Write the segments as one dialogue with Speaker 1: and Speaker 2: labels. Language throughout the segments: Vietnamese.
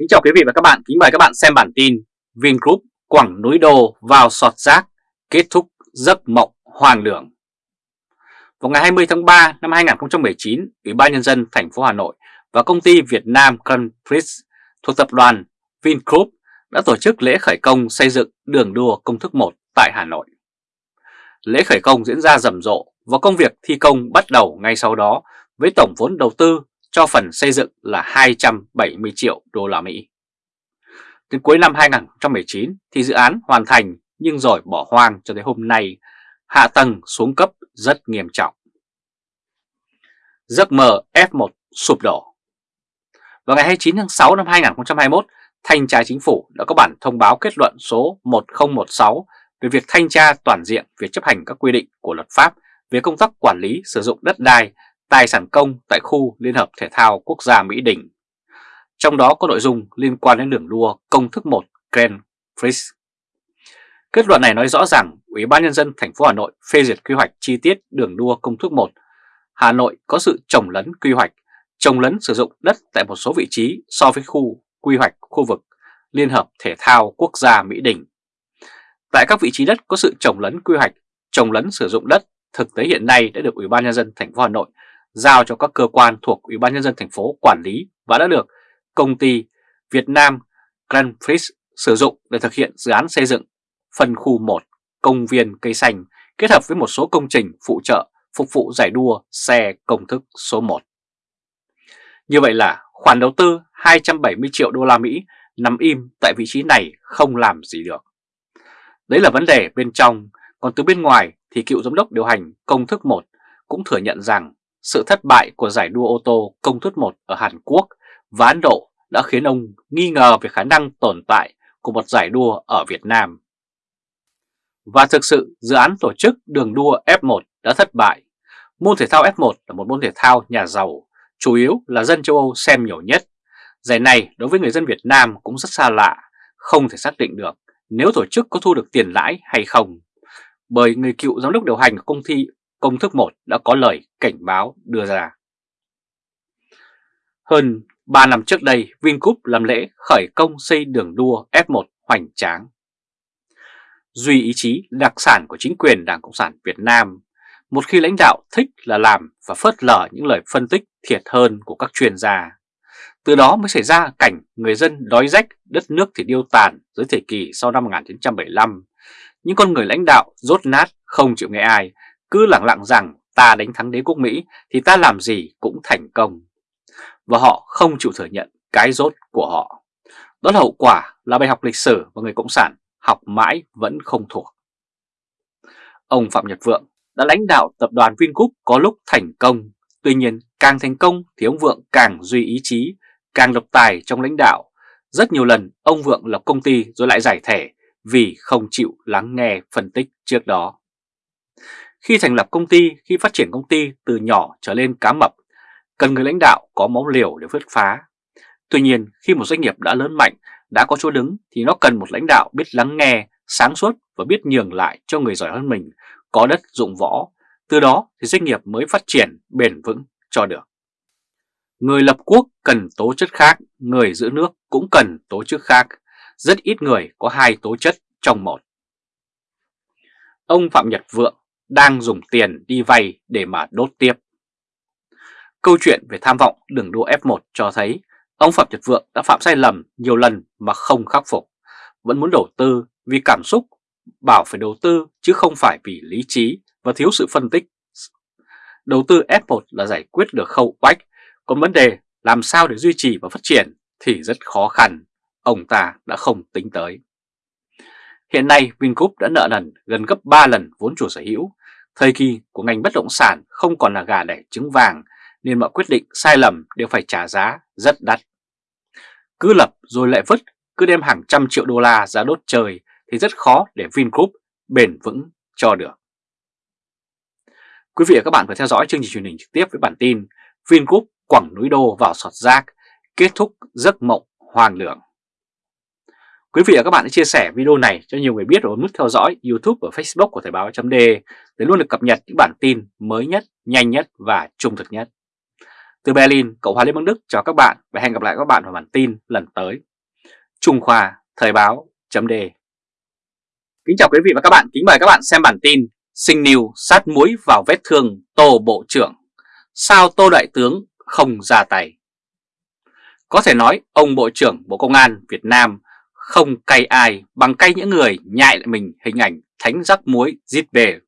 Speaker 1: Kính chào quý vị và các bạn, kính mời các bạn xem bản tin Vingroup quẳng núi đô vào sọt rác, kết thúc giấc mộng hoàng đường. Vào ngày 20 tháng 3 năm 2019, Ủy ban Nhân dân thành phố Hà Nội và công ty Việt Nam Grand thuộc tập đoàn Vingroup đã tổ chức lễ khởi công xây dựng đường đua công thức 1 tại Hà Nội. Lễ khởi công diễn ra rầm rộ và công việc thi công bắt đầu ngay sau đó với tổng vốn đầu tư cho phần xây dựng là 270 triệu đô la Mỹ. Đến cuối năm 2019 thì dự án hoàn thành nhưng rồi bỏ hoang cho tới hôm nay, hạ tầng xuống cấp rất nghiêm trọng. Giấc mơ F1 sụp đổ Vào ngày 29 tháng 6 năm 2021, Thanh tra Chính phủ đã có bản thông báo kết luận số 1016 về việc thanh tra toàn diện việc chấp hành các quy định của luật pháp về công tác quản lý sử dụng đất đai tài sản công tại khu Liên hợp Thể thao Quốc gia Mỹ Đình. Trong đó có nội dung liên quan đến đường đua công thức 1 Grand Prix. Kết luận này nói rõ rằng Ủy ban Nhân dân thành phố Hà Nội phê duyệt quy hoạch chi tiết đường đua công thức 1. Hà Nội có sự trồng lấn quy hoạch, trồng lấn sử dụng đất tại một số vị trí so với khu quy hoạch khu vực Liên hợp Thể thao Quốc gia Mỹ Đình. Tại các vị trí đất có sự trồng lấn quy hoạch, trồng lấn sử dụng đất thực tế hiện nay đã được Ủy ban Nhân dân thành phố Hà Nội giao cho các cơ quan thuộc Ủy ban Nhân dân thành phố quản lý và đã được công ty Việt Nam Grand Prix sử dụng để thực hiện dự án xây dựng phân khu 1 công viên cây xanh kết hợp với một số công trình phụ trợ phục vụ giải đua xe công thức số 1. Như vậy là khoản đầu tư 270 triệu đô la Mỹ nằm im tại vị trí này không làm gì được. Đấy là vấn đề bên trong, còn từ bên ngoài thì cựu giám đốc điều hành công thức 1 cũng thừa nhận rằng sự thất bại của giải đua ô tô công thức 1 ở Hàn Quốc và Ấn Độ đã khiến ông nghi ngờ về khả năng tồn tại của một giải đua ở Việt Nam. Và thực sự dự án tổ chức đường đua F1 đã thất bại. Môn thể thao F1 là một môn thể thao nhà giàu, chủ yếu là dân châu Âu xem nhiều nhất. Giải này đối với người dân Việt Nam cũng rất xa lạ, không thể xác định được nếu tổ chức có thu được tiền lãi hay không. Bởi người cựu giám đốc điều hành của công ty công thức 1 đã có lời cảnh báo đưa ra. Hơn 3 năm trước đây, Vingroup làm lễ khởi công xây đường đua F1 hoành tráng. Duy ý chí đặc sản của chính quyền Đảng Cộng sản Việt Nam, một khi lãnh đạo thích là làm và phớt lờ những lời phân tích thiệt hơn của các chuyên gia. Từ đó mới xảy ra cảnh người dân đói rách, đất nước thì điêu tàn dưới thời kỳ sau năm 1975. Những con người lãnh đạo rốt nát không chịu nghe ai cứ lặng lặng rằng ta đánh thắng đế quốc Mỹ thì ta làm gì cũng thành công. Và họ không chịu thừa nhận cái rốt của họ. Đó là hậu quả là bài học lịch sử và người Cộng sản học mãi vẫn không thuộc. Ông Phạm Nhật Vượng đã lãnh đạo tập đoàn Vingroup có lúc thành công, tuy nhiên càng thành công thì ông Vượng càng duy ý chí, càng độc tài trong lãnh đạo. Rất nhiều lần ông Vượng lập công ty rồi lại giải thể vì không chịu lắng nghe phân tích trước đó. Khi thành lập công ty, khi phát triển công ty từ nhỏ trở lên cá mập, cần người lãnh đạo có máu liều để vứt phá. Tuy nhiên, khi một doanh nghiệp đã lớn mạnh, đã có chỗ đứng thì nó cần một lãnh đạo biết lắng nghe, sáng suốt và biết nhường lại cho người giỏi hơn mình, có đất dụng võ. Từ đó thì doanh nghiệp mới phát triển bền vững cho được. Người lập quốc cần tố chất khác, người giữ nước cũng cần tố chất khác. Rất ít người có hai tố chất trong một. Ông Phạm Nhật Vượng đang dùng tiền đi vay để mà đốt tiếp. Câu chuyện về tham vọng đường đua F1 cho thấy ông Phạm Nhật Vượng đã phạm sai lầm nhiều lần mà không khắc phục, vẫn muốn đầu tư vì cảm xúc, bảo phải đầu tư chứ không phải vì lý trí và thiếu sự phân tích. Đầu tư F1 là giải quyết được khâu oách, còn vấn đề làm sao để duy trì và phát triển thì rất khó khăn, ông ta đã không tính tới. Hiện nay Vingroup đã nợ nần gần gấp 3 lần vốn chủ sở hữu Thời kỳ của ngành bất động sản không còn là gà đẻ trứng vàng nên mọi quyết định sai lầm đều phải trả giá rất đắt. Cứ lập rồi lại vứt, cứ đem hàng trăm triệu đô la ra đốt trời thì rất khó để Vingroup bền vững cho được. Quý vị và các bạn vừa theo dõi chương trình truyền hình trực tiếp với bản tin Vingroup quẳng núi đô vào sọt rác, kết thúc giấc mộng hoàng lượng. Quý vị và các bạn hãy chia sẻ video này cho nhiều người biết và nút theo dõi YouTube và Facebook của Thời báo .de để luôn được cập nhật những bản tin mới nhất, nhanh nhất và trung thực nhất. Từ Berlin, Cộng hòa Liên bang Đức chào các bạn và hẹn gặp lại các bạn vào bản tin lần tới. Trung Khoa, Thời báo, chấm đề. Kính chào quý vị và các bạn, kính mời các bạn xem bản tin Sinh Niu sát muối vào vết thương Tô Bộ trưởng Sao Tô Đại Tướng không ra tay Có thể nói ông Bộ trưởng Bộ Công an Việt Nam không cay ai bằng cay những người nhại lại mình hình ảnh thánh rắc muối giết về.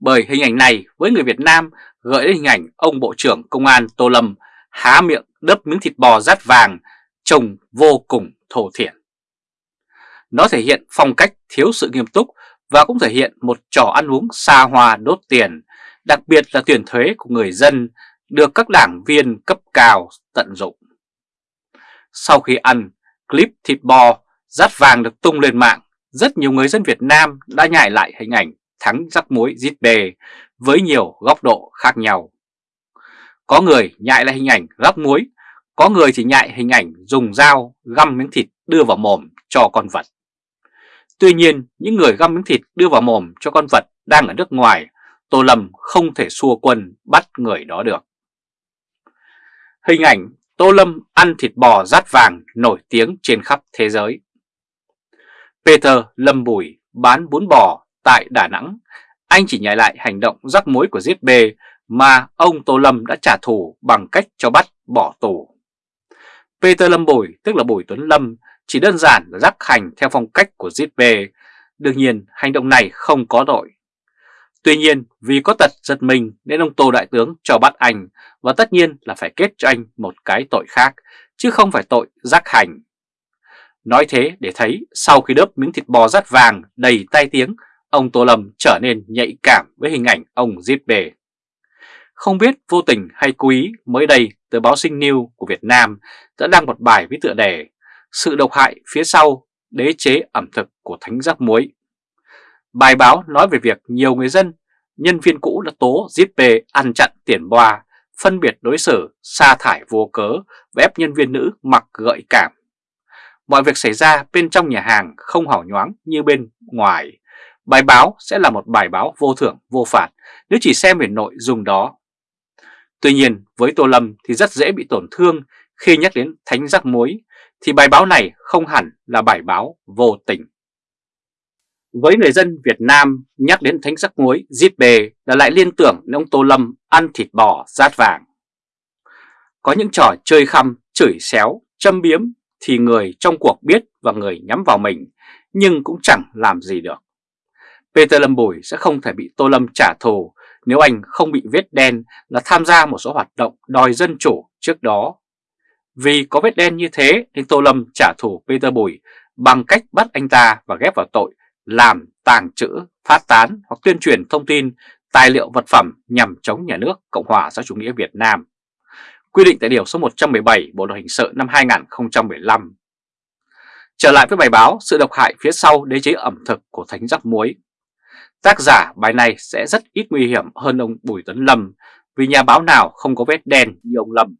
Speaker 1: Bởi hình ảnh này với người Việt Nam gợi đến hình ảnh ông Bộ trưởng Công an Tô Lâm há miệng đớp miếng thịt bò rát vàng trông vô cùng thổ thiển. Nó thể hiện phong cách thiếu sự nghiêm túc và cũng thể hiện một trò ăn uống xa hoa đốt tiền, đặc biệt là tiền thuế của người dân được các đảng viên cấp cao tận dụng. Sau khi ăn, clip thịt bò rát vàng được tung lên mạng, rất nhiều người dân Việt Nam đã nhại lại hình ảnh thắng rắc muối giết bề với nhiều góc độ khác nhau. Có người nhại lại hình ảnh rắc muối, có người thì nhại hình ảnh dùng dao găm miếng thịt đưa vào mồm cho con vật. Tuy nhiên, những người găm miếng thịt đưa vào mồm cho con vật đang ở nước ngoài, Tô Lâm không thể xua quân bắt người đó được. Hình ảnh Tô Lâm ăn thịt bò rát vàng nổi tiếng trên khắp thế giới. Peter Lâm Bùi bán bún bò tại Đà Nẵng, anh chỉ nhảy lại hành động rắc mối của giết bê mà ông Tô Lâm đã trả thù bằng cách cho bắt bỏ tù. Peter Lâm Bùi, tức là Bùi Tuấn Lâm, chỉ đơn giản là rắc hành theo phong cách của giết bê. Đương nhiên, hành động này không có tội. Tuy nhiên, vì có tật giật mình nên ông Tô Đại Tướng cho bắt anh và tất nhiên là phải kết cho anh một cái tội khác, chứ không phải tội giác hành. Nói thế để thấy sau khi đớp miếng thịt bò rát vàng đầy tai tiếng, ông Tô Lâm trở nên nhạy cảm với hình ảnh ông giết bề. Không biết vô tình hay cố ý mới đây tờ báo Sinh News của Việt Nam đã đăng một bài với tựa đề Sự độc hại phía sau đế chế ẩm thực của thánh giác muối. Bài báo nói về việc nhiều người dân, nhân viên cũ đã tố Zippe ăn chặn tiền boa, phân biệt đối xử, sa thải vô cớ và ép nhân viên nữ mặc gợi cảm. Mọi việc xảy ra bên trong nhà hàng không hảo nhoáng như bên ngoài. Bài báo sẽ là một bài báo vô thưởng vô phạt nếu chỉ xem về nội dung đó. Tuy nhiên với Tô Lâm thì rất dễ bị tổn thương khi nhắc đến thánh rắc muối thì bài báo này không hẳn là bài báo vô tình. Với người dân Việt Nam, nhắc đến thánh sắc muối, giết bề là lại liên tưởng đến ông Tô Lâm ăn thịt bò rát vàng. Có những trò chơi khăm, chửi xéo, châm biếm thì người trong cuộc biết và người nhắm vào mình, nhưng cũng chẳng làm gì được. Peter Lâm Bùi sẽ không thể bị Tô Lâm trả thù nếu anh không bị vết đen là tham gia một số hoạt động đòi dân chủ trước đó. Vì có vết đen như thế nên Tô Lâm trả thù Peter Bùi bằng cách bắt anh ta và ghép vào tội làm, tàng trữ, phát tán hoặc tuyên truyền thông tin, tài liệu vật phẩm nhằm chống nhà nước Cộng hòa xã chủ nghĩa Việt Nam. Quy định tại Điều số 117 Bộ Luật Hình sự năm 2015. Trở lại với bài báo Sự độc hại phía sau đế chế ẩm thực của Thánh Giặc Muối. Tác giả bài này sẽ rất ít nguy hiểm hơn ông Bùi Tuấn Lâm vì nhà báo nào không có vết đen như ông Lâm.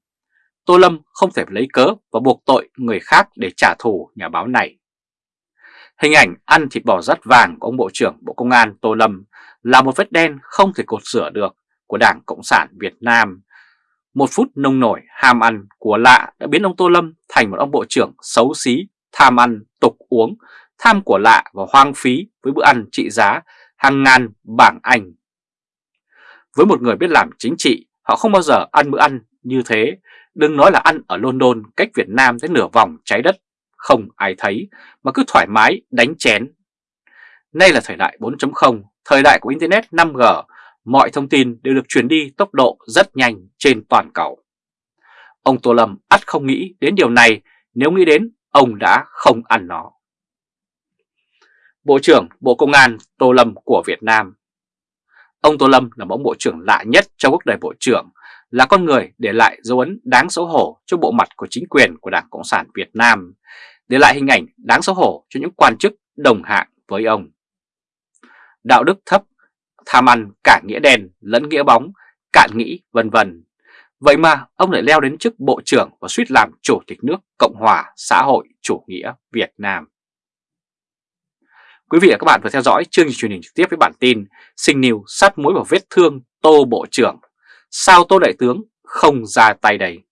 Speaker 1: Tô Lâm không thể lấy cớ và buộc tội người khác để trả thù nhà báo này. Hình ảnh ăn thịt bò rắt vàng của ông Bộ trưởng Bộ Công an Tô Lâm là một vết đen không thể cột sửa được của Đảng Cộng sản Việt Nam. Một phút nông nổi ham ăn của lạ đã biến ông Tô Lâm thành một ông Bộ trưởng xấu xí, tham ăn, tục uống, tham của lạ và hoang phí với bữa ăn trị giá hàng ngàn bảng Anh. Với một người biết làm chính trị, họ không bao giờ ăn bữa ăn như thế, đừng nói là ăn ở London cách Việt Nam tới nửa vòng trái đất không ai thấy mà cứ thoải mái đánh chén. Nay là thời đại 4.0, thời đại của Internet 5G, mọi thông tin đều được truyền đi tốc độ rất nhanh trên toàn cầu. Ông Tô Lâm ắt không nghĩ đến điều này, nếu nghĩ đến ông đã không ăn nó. Bộ trưởng Bộ Công an Tô Lâm của Việt Nam Ông Tô Lâm là một bộ trưởng lạ nhất trong quốc đời bộ trưởng, là con người để lại dấu ấn đáng xấu hổ cho bộ mặt của chính quyền của Đảng Cộng sản Việt Nam, để lại hình ảnh đáng xấu hổ cho những quan chức đồng hạng với ông. Đạo đức thấp, tham ăn cả nghĩa đen lẫn nghĩa bóng, cạn nghĩ vân vân. Vậy mà ông lại leo đến chức Bộ trưởng và suýt làm Chủ tịch nước Cộng hòa xã hội chủ nghĩa Việt Nam. Quý vị và các bạn vừa theo dõi chương trình truyền hình trực tiếp với bản tin Sinh Niu sát muối vào vết thương Tô Bộ trưởng Sao Tô Đại Tướng không ra tay đây?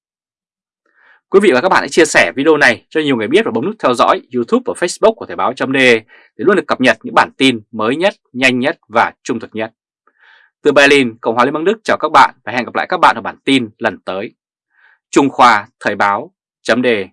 Speaker 1: Quý vị và các bạn hãy chia sẻ video này cho nhiều người biết và bấm nút theo dõi YouTube và Facebook của Thời báo.de để luôn được cập nhật những bản tin mới nhất, nhanh nhất và trung thực nhất. Từ Berlin, Cộng hòa Liên bang Đức chào các bạn và hẹn gặp lại các bạn ở bản tin lần tới. Trung Khoa Thời báo.de